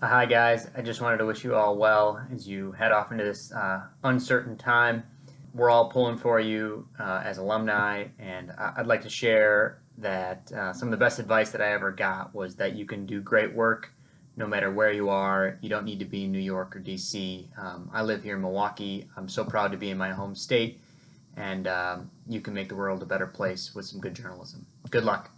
Hi, guys. I just wanted to wish you all well as you head off into this uh, uncertain time. We're all pulling for you uh, as alumni, and I- I'd like to share that uh, some of the best advice that I ever got was that you can do great work no matter where you are. You don't need to be in New York or DC. Um, I live here in Milwaukee. I'm so proud to be in my home state, and um, you can make the world a better place with some good journalism. Good luck.